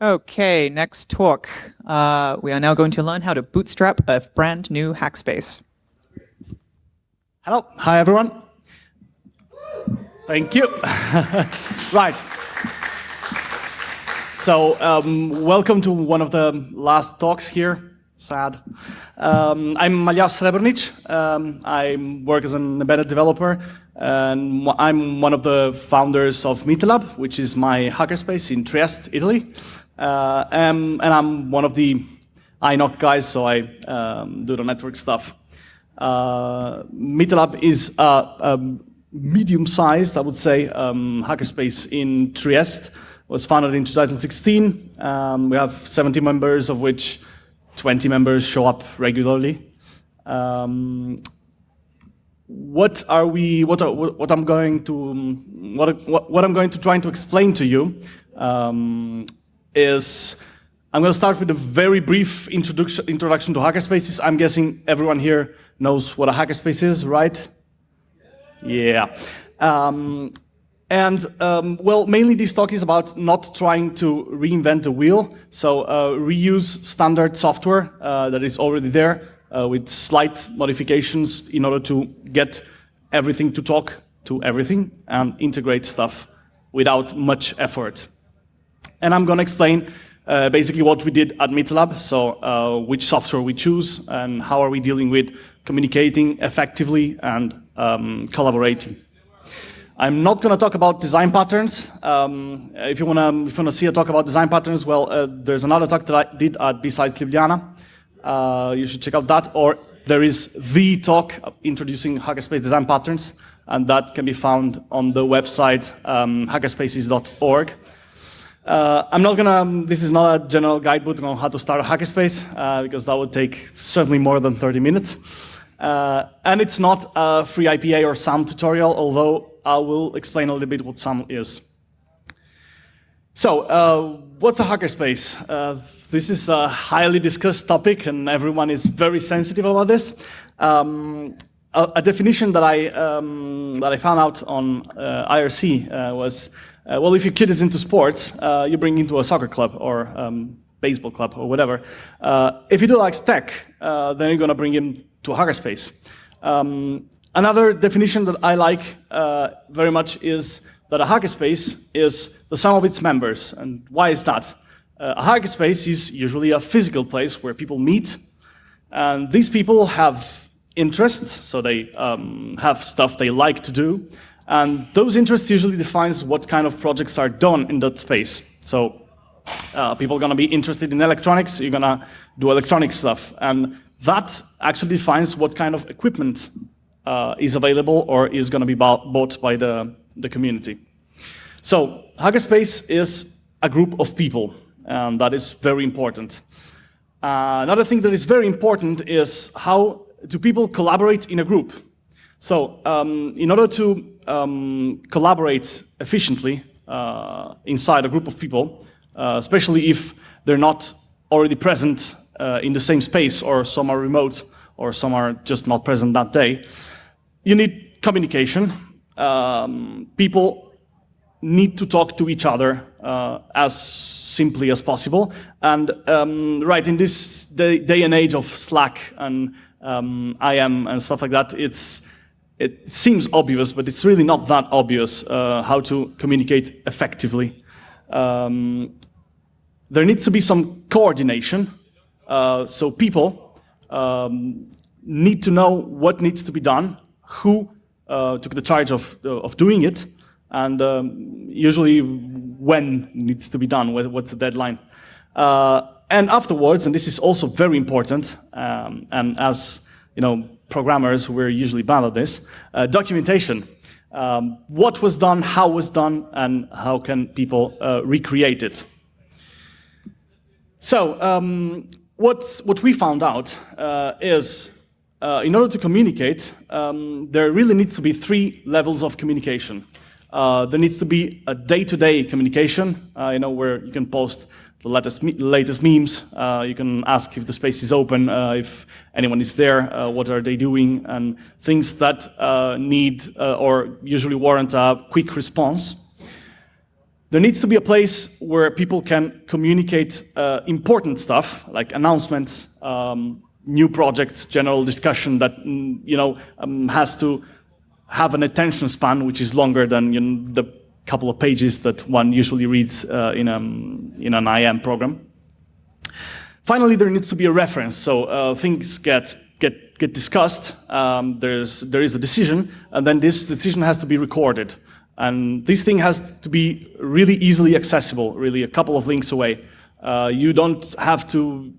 Okay, next talk. Uh, we are now going to learn how to bootstrap a brand new Hackspace. Hello, hi everyone. Thank you. right. So, um, welcome to one of the last talks here. Sad. Um, I'm Maljas Srebrnic. Um, I work as an embedded developer, and I'm one of the founders of Meetlab, which is my hackerspace in Trieste, Italy. Uh, and, and, I'm one of the INOC guys, so I um, do the network stuff. Uh, is a, a medium-sized, I would say, um, hackerspace in Trieste. It was founded in 2016. Um, we have 70 members, of which 20 members show up regularly. Um, what are we? What are, what I'm going to what what, I'm going to try to explain to you um, is I'm going to start with a very brief introduction introduction to hackerspaces. I'm guessing everyone here knows what a hackerspace is, right? Yeah. Um, and um, well, mainly this talk is about not trying to reinvent the wheel. So uh, reuse standard software uh, that is already there uh, with slight modifications in order to get everything to talk to everything and integrate stuff without much effort. And I'm going to explain uh, basically what we did at Meetlab, so uh, which software we choose and how are we dealing with communicating effectively and um, collaborating. I'm not going to talk about design patterns. Um, if you want to see a talk about design patterns, well, uh, there's another talk that I did at BSides Ljubljana. Uh, you should check out that. Or there is the talk introducing hackerspace design patterns, and that can be found on the website um, hackerspaces.org. Uh, I'm not gonna, um, this is not a general guidebook on how to start a hackerspace, uh, because that would take certainly more than 30 minutes. Uh, and it's not a FreeIPA or SAM tutorial, although I will explain a little bit what SAM is. So, uh, what's a hackerspace? Uh, this is a highly discussed topic, and everyone is very sensitive about this. Um, a, a, definition that I um, that I found out on uh, IRC was, uh, well, if your kid is into sports, you bring into a soccer club or um, baseball club or whatever. if he likes tech, then you're going to bring him to a hackerspace. Um, another definition that I like uh, very much is that a hackerspace is the sum of its members. And why is that? Uh, a hackerspace is usually a physical place where people meet, and these people have interests, so they um, have stuff they like to do, and those interests usually defines what kind of projects are done in that space. So uh, people are going to be interested in electronics, you're going to do electronic stuff. And that actually defines what kind of equipment uh, is available or is going to be bought by the, the community. So Hackerspace is a group of people, and that is very important. Uh, another thing that is very important is how do people collaborate in a group. So um, in order to um, collaborate efficiently uh, inside a group of people, uh, especially if they're not already present uh, in the same space, or some are remote, or some are just not present that day. You need communication. Um, people need to talk to each other uh, as simply as possible. And um, right, in this day, day, and age of Slack and um, IM and stuff like that, it's, it seems obvious, but it's really not that obvious uh, how to communicate effectively. Um, there needs to be some coordination uh, so people um, need to know what needs to be done, who uh, took the charge of, uh, of doing it, and um, usually when needs to be done, what's the deadline. Uh, and afterwards, and this is also very important, um, and as you know, programmers, we're usually bad at this, uh, documentation. Um, what was done, how was done, and how can people recreate it. So, um, what, what we found out uh, is uh, in order to communicate, um, there really needs to be three levels of communication. Uh, there needs to be a day-to-day -day communication, uh, you know, where you can post the latest, latest memes, uh, you can ask if the space is open, uh, if anyone is there, what are they doing, and things that need or usually warrant a quick response. there needs to be a place where people can communicate uh, important stuff, like announcements, um, new projects, general discussion that mm, you know um, has to have an attention span which is longer than you know, the couple of pages that one usually reads uh, in, a, in an IM program. Finally, there needs to be a reference, so uh, things get get get discussed. Um, there's there is a decision, and then this decision has to be recorded, and this thing has to be really easily accessible. Really, a couple of links away. Uh, you don't have to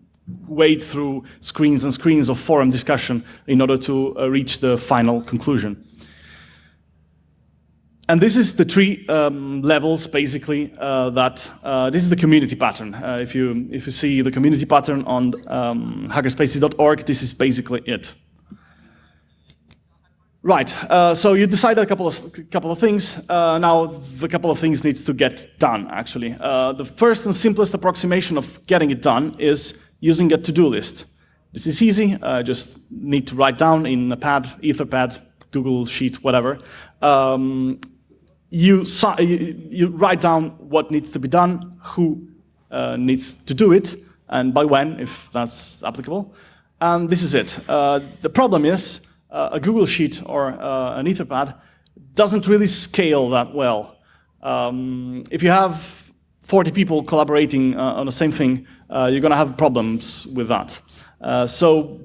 wade through screens and screens of forum discussion in order to uh, reach the final conclusion. And this is the three um, levels, basically, uh, that, uh, this is the community pattern. Uh, if, you, if you see the community pattern on um, hackerspaces.org, this is basically it. Right, uh, so you decided a couple of, couple of things. Uh, now, the couple of things needs to get done, actually. Uh, the first and simplest approximation of getting it done is using a to-do list. This is easy, I just need to write down in a pad, Etherpad, Google Sheet, whatever, um, you, you, write down what needs to be done, who uh, needs to do it, and by when, if that's applicable. And this is it. Uh, the problem is uh, a Google Sheet or uh, an Etherpad doesn't really scale that well. Um, if you have 40 people collaborating uh, on the same thing, uh, you're going to have problems with that. so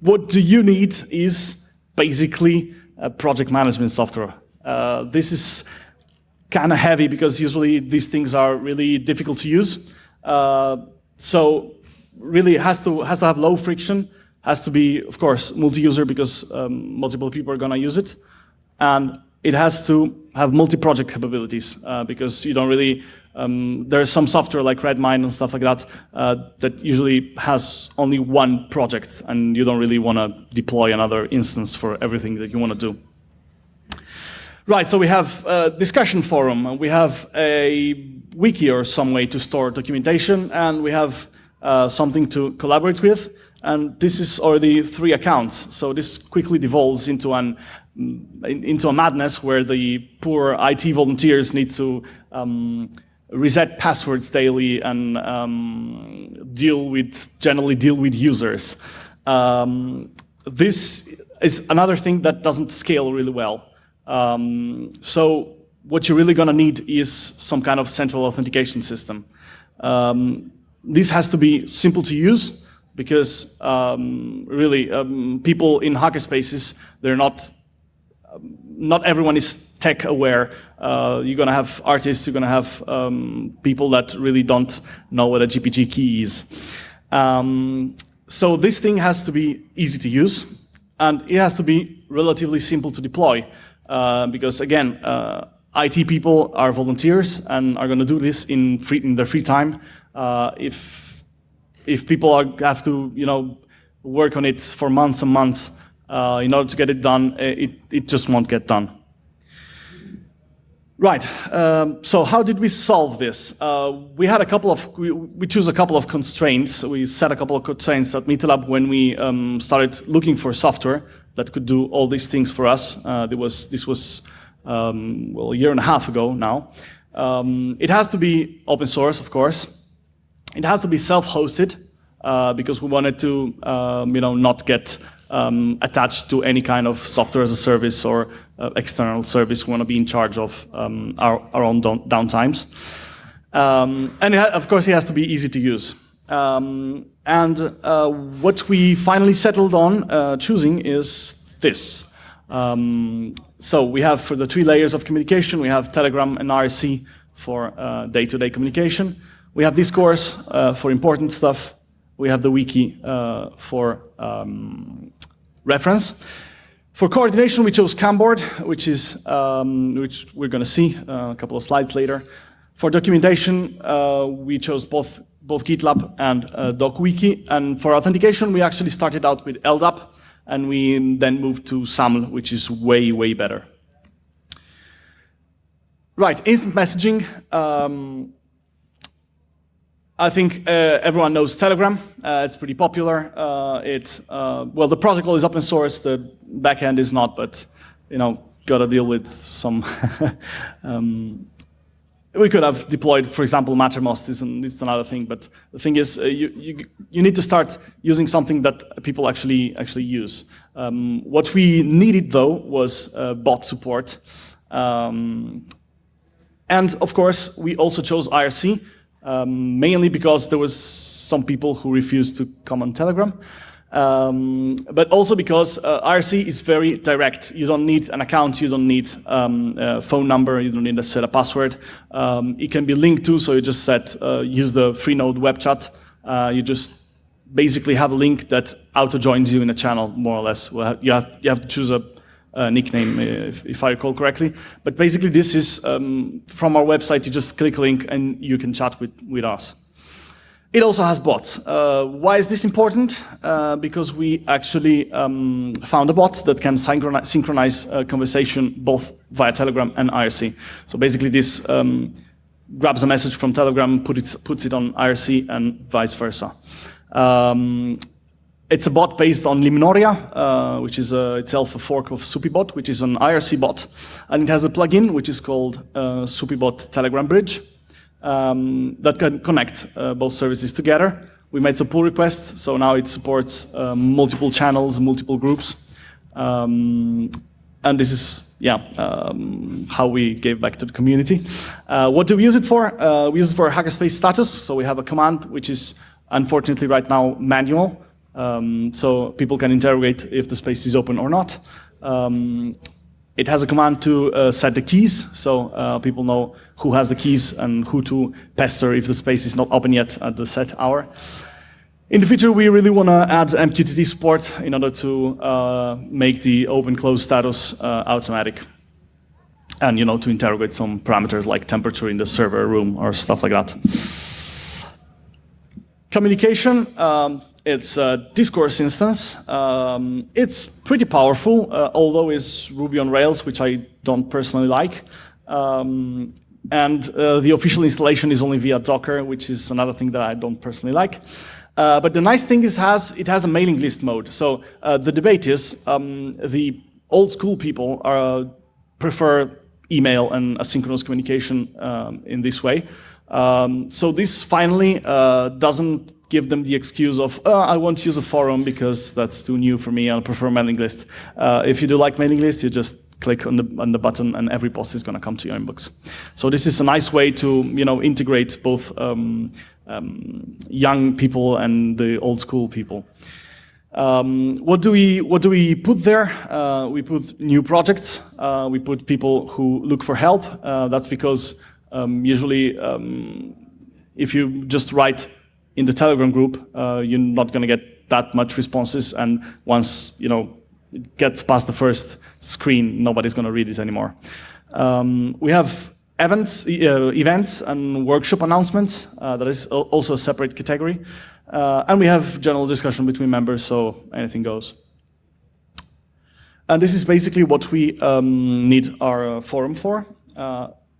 what do you need is basically project management software. Uh, this is kind of heavy because usually these things are really difficult to use. Uh, so really has to, has to have low friction, has to be, of course, multi-user because um, multiple people are going to use it. And it has to have multi-project capabilities uh, because you don't really, um, there's some software like Redmine and stuff like that uh, that usually has only one project and you don't really want to deploy another instance for everything that you want to do. Right, so we have a discussion forum, we have a wiki or some way to store documentation, and we have uh, something to collaborate with. And this is already three accounts. So this quickly devolves into an into a madness where the poor IT volunteers need to um, reset passwords daily and um, deal with generally deal with users. Um, this is another thing that doesn't scale really well. Um, so what you're really going to need is some kind of central authentication system. Um, this has to be simple to use because um, really um, people in hackerspaces, they're not, um, not everyone is tech aware. Uh, you're going to have artists, you're going to have um, people that really don't know what a GPG key is. so this thing has to be easy to use and it has to be relatively simple to deploy. Uh, because again, uh, IT people are volunteers and are going to do this in, free, in their free time. Uh, if, if people are, have to you know, work on it for months and months uh, in order to get it done, it, it just won't get done. Right, um, so how did we solve this? Uh, we had a couple of, we, we chose a couple of constraints. We set a couple of constraints at MeetLab when we um, started looking for software that could do all these things for us. Uh, was, this was, um, well, a year and a half ago now. Um, it has to be open source, of course. It has to be self-hosted uh, because we wanted to, um, you know, not get um, attached to any kind of software as a service or uh, external service. We want to be in charge of um, our, our own downtimes. Um, and of course, it has to be easy to use. Um, and uh, what we finally settled on uh, choosing is this. Um, so we have for the three layers of communication, we have Telegram and IRC for uh, day-to-day uh, -day communication. We have Discourse uh, for important stuff. We have the wiki uh, for um, reference. For coordination, we chose Kanboard, which is um, which we're going to see a couple of slides later. For documentation, we chose both both GitLab and uh, DokuWiki. And for authentication, we actually started out with LDAP, and we then moved to SAML, which is way, way better. Right, instant messaging. Um, I think uh, everyone knows Telegram. Uh, it's pretty popular. Uh, it, uh, well, the protocol is open source. The backend is not, but you know, got to deal with some um, we could have deployed, for example, Mattermost is, an, is another thing, but the thing is, uh, you, you, you, need to start using something that people actually, actually use. Um, what we needed, though, was uh, bot support. Um, and, of course, we also chose IRC, um, mainly because there was some people who refused to come on Telegram. Um, but also because uh, IRC is very direct. You don't need an account, you don't need um, a phone number, you don't need to set a password. Um, it can be linked to, so you just set, uh, use the Freenode web chat. Uh, you just basically have a link that auto-joins you in a channel, more or less. You have, you have to choose a, a nickname, uh, if, if, I recall correctly. But basically this is, um, from our website, you just click a link and you can chat with, with us. It also has bots. Uh, why is this important? Uh, because we actually um, found a bot that can synchronize, synchronize uh, conversation both via Telegram and IRC. So basically this um, grabs a message from Telegram, put it, puts it on IRC and vice versa. Um, it's a bot based on Limnoria, uh, which is uh, itself a fork of Supybot, which is an IRC bot. And it has a plugin, which is called Supybot Telegram Bridge um, that can connect uh, both services together. We made some pull requests, so now it supports uh, multiple channels, multiple groups. Um, and this is, yeah, um, how we gave back to the community. Uh, what do we use it for? Uh, we use it for hackerspace status, so we have a command which is unfortunately right now manual, um, so people can interrogate if the space is open or not. It has a command to uh, set the keys, so uh, people know who has the keys and who to pester if the space is not open yet at the set hour. In the future, we really want to add MQTT support in order to uh, make the open-close status uh, automatic. And, you know, to interrogate some parameters like temperature in the server room or stuff like that. Communication, um, it's a discourse instance. Um, it's pretty powerful, uh, although it's Ruby on Rails, which I don't personally like. Um, and uh, the official installation is only via Docker, which is another thing that I don't personally like. Uh, but the nice thing is has, it has a mailing list mode. So uh, the debate is um, the old school people are, prefer email and asynchronous communication um, in this way. Um, so this finally uh, doesn't give them the excuse of, oh, I won't use a forum because that's too new for me, I prefer mailing list. Uh, if you do like mailing list, you just click on the, on the button and every post is going to come to your inbox. So this is a nice way to you know, integrate both um, um, young people and the old school people. Um, what do we what do we put there? Uh, we put new projects. Uh, we put people who look for help. Uh, that's because um, usually, um, if you just write in the Telegram group, uh, you're not going to get that much responses. And once you know it gets past the first screen, nobody's going to read it anymore. Um, we have events, uh, events and workshop announcements. Uh, that is also a separate category. Uh, and we have general discussion between members, so anything goes. And this is basically what we um, need our uh, forum for.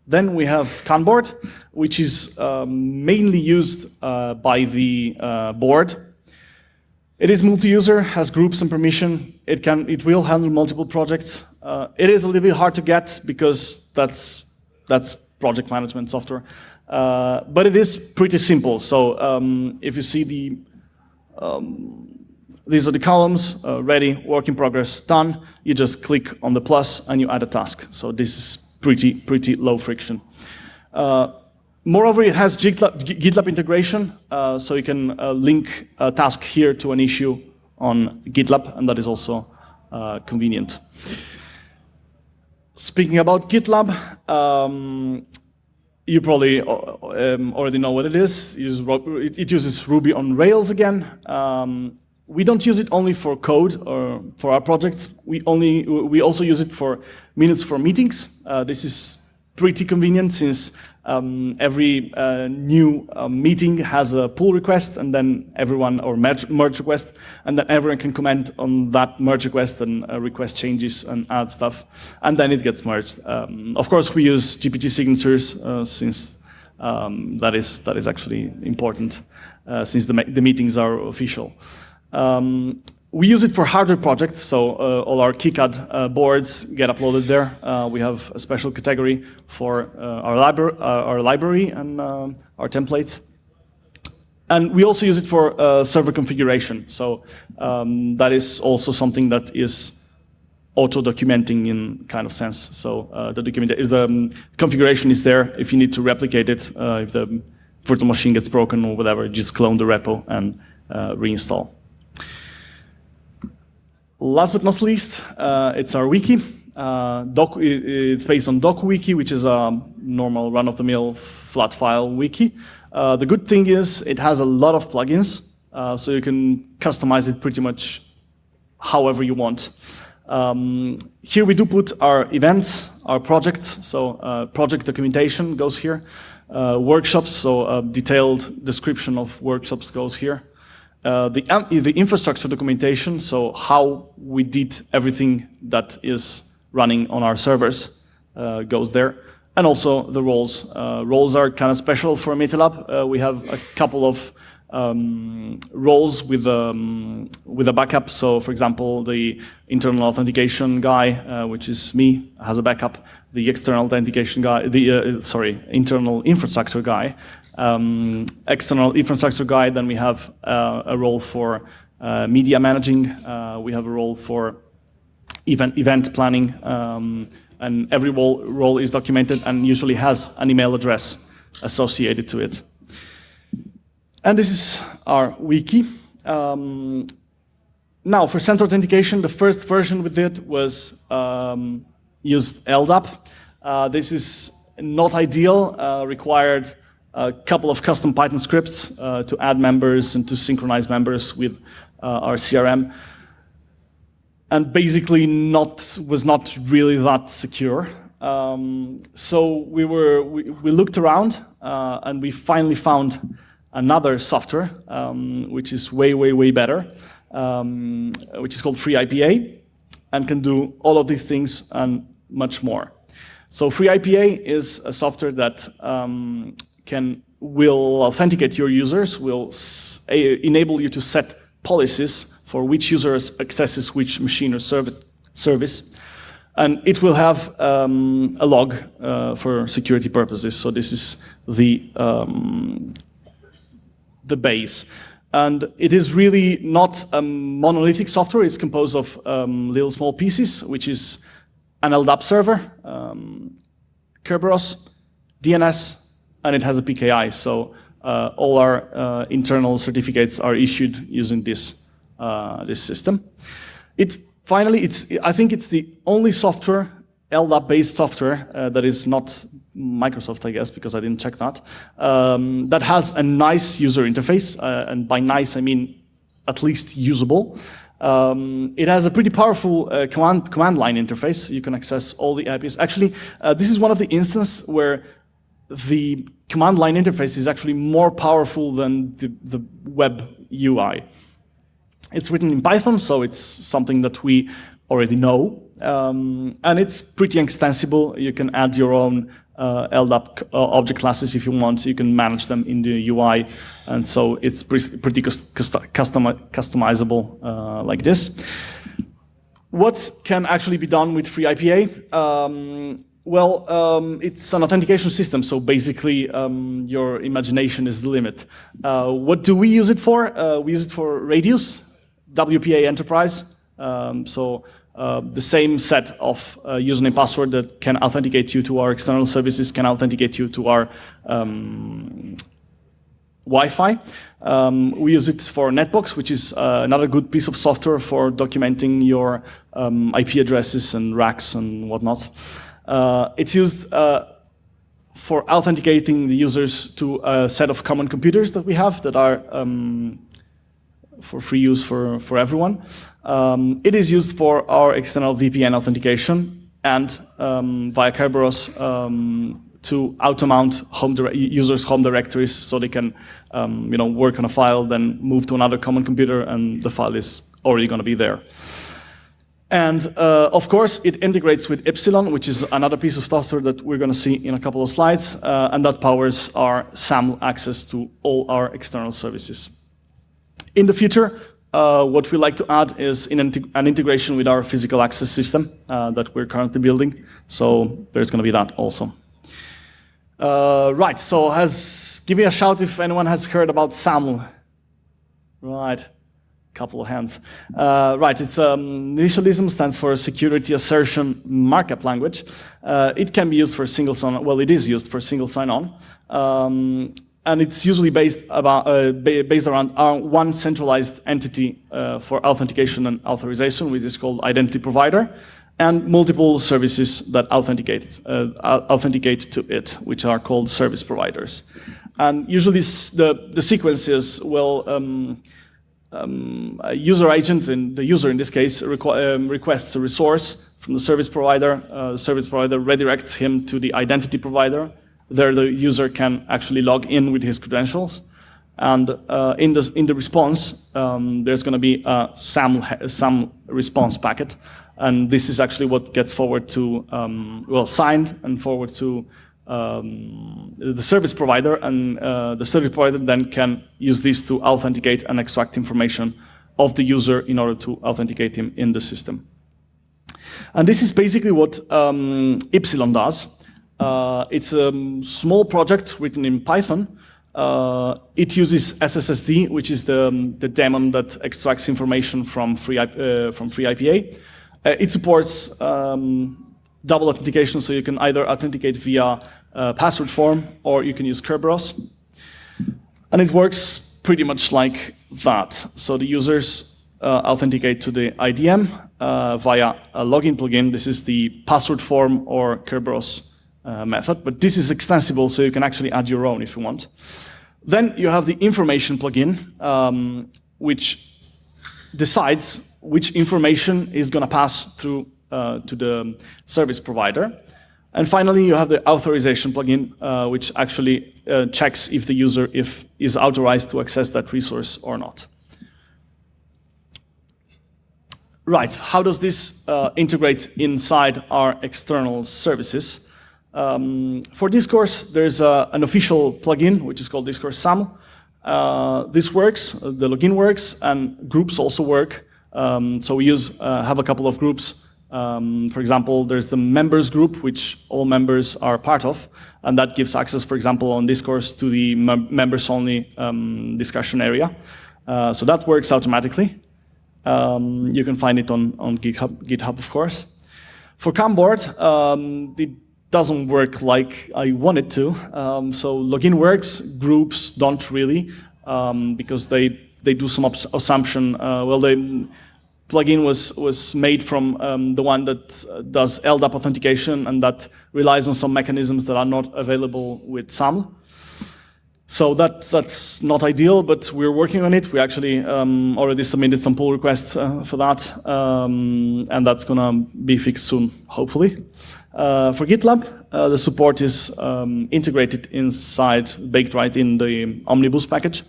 Then we have Kanboard, which is um, mainly used uh, by the uh, board. It is multi-user, has groups and permission. It can, it will handle multiple projects. Uh, it is a little bit hard to get because that's that's project management software, uh, but it is pretty simple. So um, if you see the um, these are the columns, uh, ready, work in progress, done. You just click on the plus and you add a task. So this is pretty, pretty low friction. Uh, moreover, it has GitLab, GitLab integration, uh, so you can uh, link a task here to an issue on GitLab, and that is also uh, convenient. Speaking about GitLab, um, you probably uh, um, already know what it is. It uses Ruby on Rails again. Um, we don't use it only for code or for our projects. We only we also use it for minutes for meetings. Uh, this is pretty convenient since um, every uh, new uh, meeting has a pull request and then everyone, or merge, merge, request, and then everyone can comment on that merge request and uh, request changes and add stuff, and then it gets merged. Um, of course, we use GPG signatures uh, since um, that is that is actually important uh, since the, the meetings are official. Um, we use it for hardware projects, so uh, all our KiCad uh, boards get uploaded there. Uh, we have a special category for uh, our, libra uh, our library and um, our templates. And we also use it for uh, server configuration. So um, that is also something that is auto-documenting in kind of sense. So the document is the um, configuration is there. If you need to replicate it, if the virtual machine gets broken or whatever, just clone the repo and reinstall. Last but not least, uh, it's our wiki. Uh, doc, it's based on DokuWiki, which is a normal run-of-the-mill flat file wiki. Uh, the good thing is it has a lot of plugins, uh, so you can customize it pretty much however you want. Um, here we do put our events, our projects, so uh, project documentation goes here. Uh, workshops, so a detailed description of workshops goes here. Uh, the, um, the infrastructure documentation, so how we did everything that is running on our servers uh, goes there. And also the roles. Uh, roles are kind of special for MetaLab. Uh, we have a couple of um, roles with, um, with a backup. So for example, the internal authentication guy, uh, which is me, has a backup. The external authentication guy, the, sorry, internal infrastructure guy um, external infrastructure guy. Then we have uh, a role for uh, media managing. Uh, we have a role for event, event planning. Um, and every role, role is documented and usually has an email address associated to it. And this is our wiki. Um, now, for central authentication, the first version we did was um, used LDAP. Uh, this is not ideal, uh, required a couple of custom Python scripts uh, to add members and to synchronize members with uh, our CRM. And basically not, was not really that secure. Um, so we, were, we, we looked around uh, and we finally found another software, um, which is way, way, way better, um, which is called FreeIPA and can do all of these things and much more. So FreeIPA is a software that um, can will authenticate your users, will enable you to set policies for which users accesses which machine or service. And it will have um, a log uh, for security purposes. So this is the, um, the base. And it is really not a monolithic software. It's composed of um, little small pieces, which is an LDAP server, um, Kerberos, DNS, and it has a PKI. So uh, all our uh, internal certificates are issued using this, uh, this system. It finally, it's, I think it's the only software, LDAP-based software uh, that is not Microsoft, I guess, because I didn't check that, um, that has a nice user interface. Uh, and by nice, I mean at least usable. Um, it has a pretty powerful uh, command, command line interface. You can access all the APIs. Actually, uh, this is one of the instances where the command line interface is actually more powerful than the, the web UI. It's written in Python, so it's something that we already know. Um, and it's pretty extensible. You can add your own uh, LDAP uh, object classes if you want. You can manage them in the UI. And so it's pretty custom customizable uh, like this. What can actually be done with FreeIPA? Um, well, um, it's an authentication system, so basically um, your imagination is the limit. Uh, what do we use it for? Uh, we use it for Radius, WPA Enterprise. Um, so uh, the same set of uh, username password that can authenticate you to our external services can authenticate you to our um, Wi-Fi. Um, we use it for Netbox, which is uh, another good piece of software for documenting your um, IP addresses and racks and whatnot. Uh, it's used uh, for authenticating the users to a set of common computers that we have that are um, for free use for, for everyone. Um, it is used for our external VPN authentication and um, via Kerberos um, to auto-mount home users' home directories so they can um, you know, work on a file, then move to another common computer, and the file is already going to be there. And uh, of course, it integrates with Ipsilon, which is another piece of software that we're going to see in a couple of slides, uh, and that powers our SAML access to all our external services. In the future, uh, what we like to add is an integration with our physical access system uh, that we're currently building. So there's going to be that also. Uh, right, so has, give me a shout if anyone has heard about SAML. Right, couple of hands. Uh, right, it's um, initialism stands for Security Assertion Markup Language. Uh, it can be used for single sign-on, well, it is used for single sign-on. Um, and it's usually based, about, uh, based around uh, one centralized entity uh, for authentication and authorization, which is called identity provider, and multiple services that authenticate, uh, authenticate to it, which are called service providers. And usually the, the sequence is, well, um, um, a user agent, and the user in this case, requ um, requests a resource from the service provider. Uh, the service provider redirects him to the identity provider. There the user can actually log in with his credentials. And uh, in, the, in the response, um, there's going to be a SAM, SAM response packet. And this is actually what gets forward to, um, well, signed and forward to um, the service provider, and uh, the service provider then can use this to authenticate and extract information of the user in order to authenticate him in the system. And this is basically what um, Ipsilon does. Uh, it's a small project written in Python. Uh, it uses SSSD, which is the, um, the daemon that extracts information from free, uh, from FreeIPA. Uh, it supports um, double authentication, so you can either authenticate via uh, password form or you can use Kerberos. And it works pretty much like that. So the users uh, authenticate to the IDM uh, via a login plugin. This is the password form or Kerberos uh, method, but this is extensible, so you can actually add your own if you want. Then you have the information plugin, um, which decides which information is going to pass through uh, to the service provider. And finally, you have the authorization plugin, uh, which actually uh, checks if the user if is authorized to access that resource or not. Right, how does this uh, integrate inside our external services? Um, for Discourse, there's an official plugin, which is called Discourse SAML. Uh, this works, the login works, and groups also work. Um, so we use, uh, have a couple of groups um, for example, there's the members group, which all members are part of, and that gives access, for example, on Discourse to the members-only um, discussion area. Uh, so that works automatically. Um, you can find it on, on GitHub, GitHub, of course. For Kanboard, um, it doesn't work like I want it to. Um, so login works, groups don't really, um, because they, they do some assumption. Uh, well, they plugin was, was made from um, the one that uh, does LDAP authentication and that relies on some mechanisms that are not available with SAML. So that, that's not ideal, but we're working on it. We actually um, already submitted some pull requests uh, for that, um, and that's going to be fixed soon, hopefully. Uh, for GitLab, uh, the support is um, integrated inside, baked right in the Omnibus package.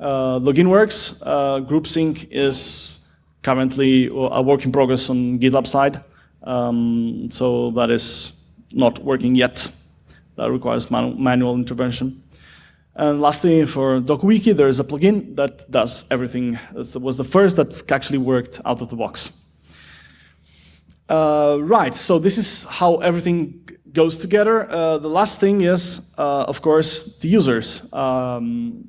Uh, login works. Uh, group sync is currently a work in progress on GitLab side. Um, so that is not working yet. That requires manu manual intervention. And lastly, for DokuWiki, there is a plugin that does everything. It was the first that actually worked out of the box. Uh, right, so this is how everything goes together. Uh, the last thing is, uh, of course, the users. Um,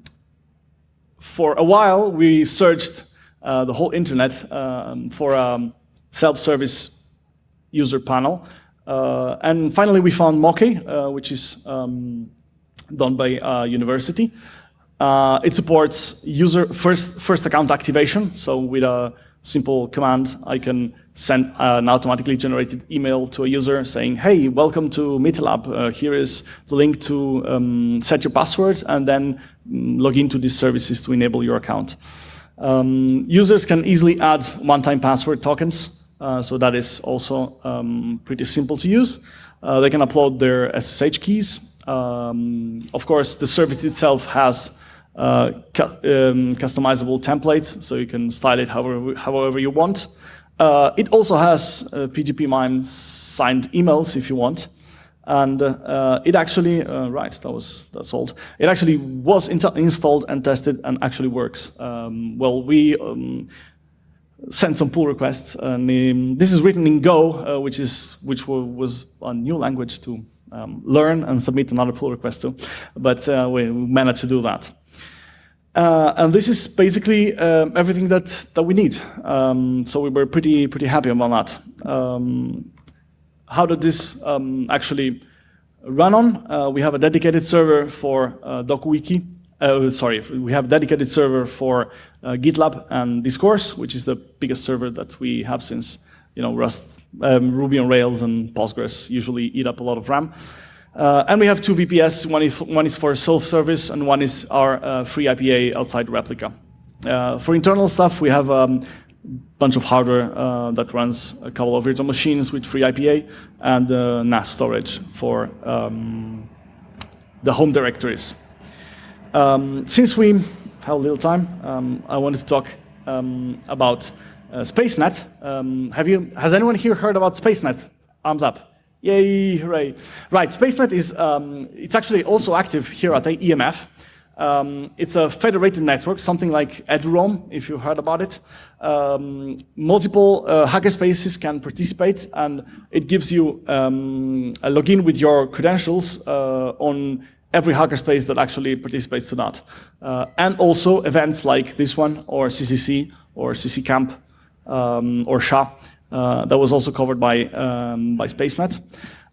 for a while, we searched uh, the whole internet um, for a self-service user panel. Uh, and finally, we found Moke, uh, which is um, done by a university. Uh, it supports user first, first account activation. So with a simple command, I can send an automatically generated email to a user saying, hey, welcome to MeetLab. Uh, here is the link to um, set your password and then mm, log into these services to enable your account. Um, users can easily add one-time password tokens, uh, so that is also um, pretty simple to use. Uh, they can upload their SSH keys. Um, of course, the service itself has uh, cu um, customizable templates, so you can style it however, however you want. Uh, it also has uh, PGP MIME signed emails if you want. And uh, it actually, uh, right, that was that's old. It actually was installed and tested and actually works. Um, well, we um, sent some pull requests, and um, this is written in Go, uh, which is which was a new language to um, learn and submit another pull request to, but uh, we managed to do that. Uh, and this is basically uh, everything that, that we need. Um, so we were pretty, pretty happy about that. How does this um, actually run on? Uh, we have a dedicated server for uh, DokuWiki. Uh, sorry, we have a dedicated server for uh, GitLab and Discourse, which is the biggest server that we have since you know, Rust, um, Ruby on Rails and Postgres usually eat up a lot of RAM. Uh, and we have two VPS, one is, one is for self-service and one is our uh, FreeIPA outside replica. For internal stuff, we have um, bunch of hardware uh, that runs a couple of virtual machines with FreeIPA and uh, NAS storage for um, the home directories. Um, since we have a little time, um, I wanted to talk um, about uh, SpaceNet. Um, have you, has anyone here heard about SpaceNet? Arms up. Yay, hooray. Right, SpaceNet is, um, it's actually also active here at the EMF. Um, it's a federated network, something like eduroam, if you heard about it. Um, multiple uh, hackerspaces can participate, and it gives you um, a login with your credentials uh, on every hackerspace that actually participates to that. Uh, and also events like this one, or CCC, or CC Camp, um, or SHA. Uh, that was also covered by, um, by SpaceNet.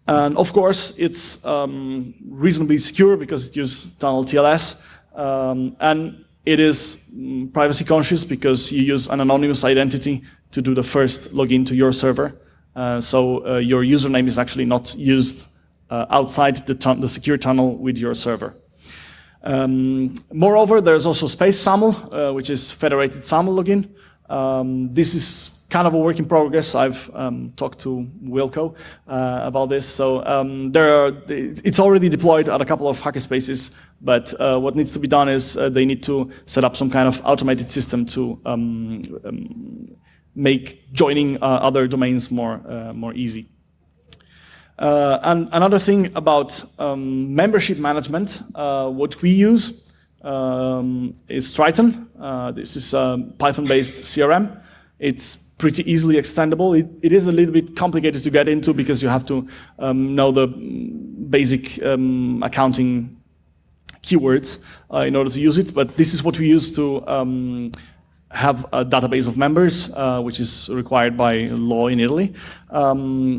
And of course, it's um, reasonably secure because it uses tunnel TLS. Um, and it is mm, privacy conscious because you use an anonymous identity to do the first login to your server. Uh, so uh, your username is actually not used uh, outside the, the, secure tunnel with your server. Um, moreover, there's also Space SAML, uh, which is federated SAML login. Um, this is kind of a work in progress. I've um, talked to Wilco uh, about this. So um, there are, it's already deployed at a couple of hackerspaces, but uh, what needs to be done is uh, they need to set up some kind of automated system to um, um make joining uh, other domains more, uh, more easy. Uh, and another thing about um, membership management, what we use um, is Tryton. this is a Python-based CRM. It's pretty easily extendable. It, it is a little bit complicated to get into because you have to um, know the basic um, accounting keywords uh, in order to use it, but this is what we use to um, have a database of members, uh, which is required by law in Italy. Um,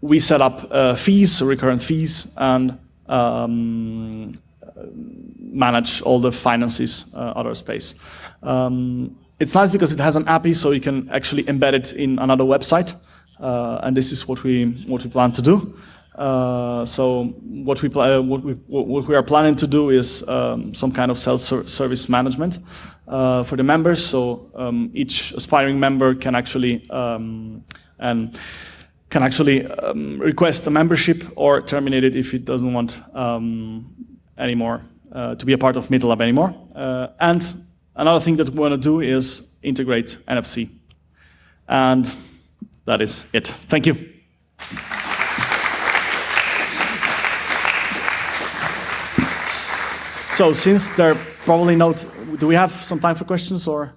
we set up uh, fees, recurrent fees, and um, manage all the finances uh, out of space. Um, it's nice because it has an API, so you can actually embed it in another website. Uh, and this is what we what we plan to do. Uh, so what we uh, what we what we are planning to do is um, some kind of self-service management uh, for the members. So um, each aspiring member can actually um, and can actually um, request a membership or terminate it if it doesn't want um, anymore uh, to be a part of Metal Lab anymore. Uh, and Another thing that we want to do is integrate NFC. And that is it. Thank you. So since there probably not, do we have some time for questions or?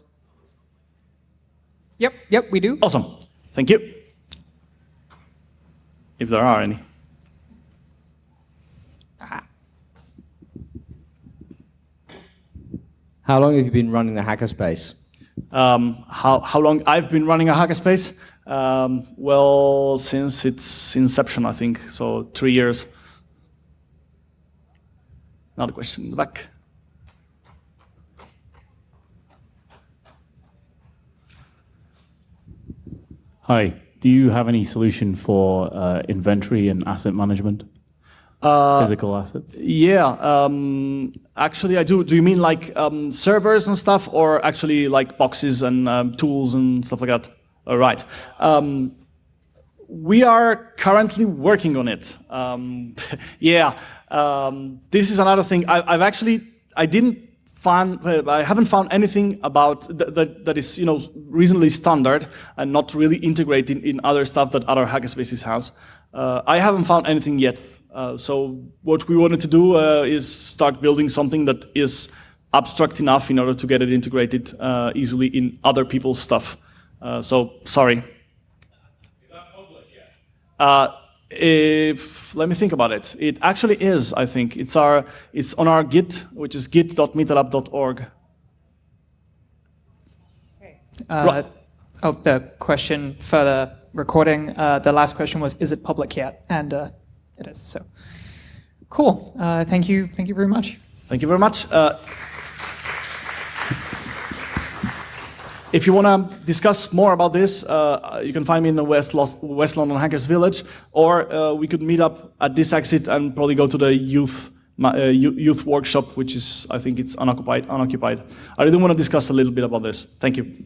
Yep, yep, we do. Awesome. Thank you. If there are any. How long have you been running the hackerspace? Um, how, how long I've been running a hackerspace? Um, well, since its inception, I think, so three years. Another question in the back. Hi, do you have any solution for uh, inventory and asset management? Uh, Physical assets? Yeah, um, actually I do. Do you mean like um, servers and stuff or actually like boxes and um, tools and stuff like that? All right. Um, we are currently working on it. Um, yeah, um, this is another thing. I, have actually, I didn't find, uh, I haven't found anything about th that, that is, you know, reasonably standard and not really integrated in other stuff that other hackerspaces has. Uh, I haven't found anything yet. Uh, so what we wanted to do uh, is start building something that is abstract enough in order to get it integrated uh, easily in other people's stuff. Uh, so sorry. Uh, if, let me think about it. It actually is, I think. It's, our, it's on our Git, which is git.meetup.org. Uh, oh, the question for the recording, uh, the last question was, is it public yet? And uh, it is, so. Cool, uh, thank you, thank you very much. Thank you very much. Uh, if you want to discuss more about this, uh, you can find me in the West, Los West London Hackers Village, or uh, we could meet up at this exit and probably go to the youth uh, youth workshop, which is, I think it's unoccupied. unoccupied. I really want to discuss a little bit about this. Thank you.